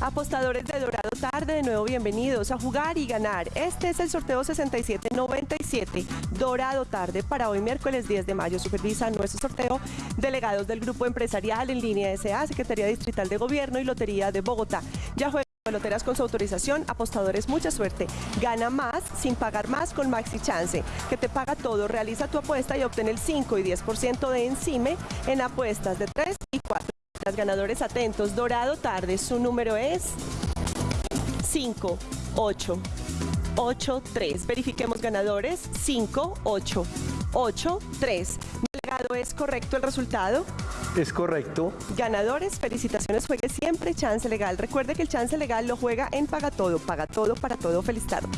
Apostadores de Dorado Tarde, de nuevo bienvenidos a jugar y ganar. Este es el sorteo 6797 Dorado Tarde para hoy miércoles 10 de mayo. Supervisa nuestro sorteo delegados del Grupo Empresarial en línea SA, Secretaría Distrital de Gobierno y Lotería de Bogotá. Ya juega peloteras con su autorización, apostadores, mucha suerte. Gana más sin pagar más con Maxi Chance, que te paga todo. Realiza tu apuesta y obtén el 5 y 10% de encime en apuestas de 3 y 4. Las ganadores atentos, Dorado Tarde, su número es 5, 8, 8, 3. Verifiquemos ganadores, 5, 8, 8, 3. Delegado, ¿es correcto el resultado? Es correcto. Ganadores, felicitaciones, juegue siempre Chance Legal. Recuerde que el Chance Legal lo juega en Paga Todo, Paga Todo para Todo. Feliz tarde.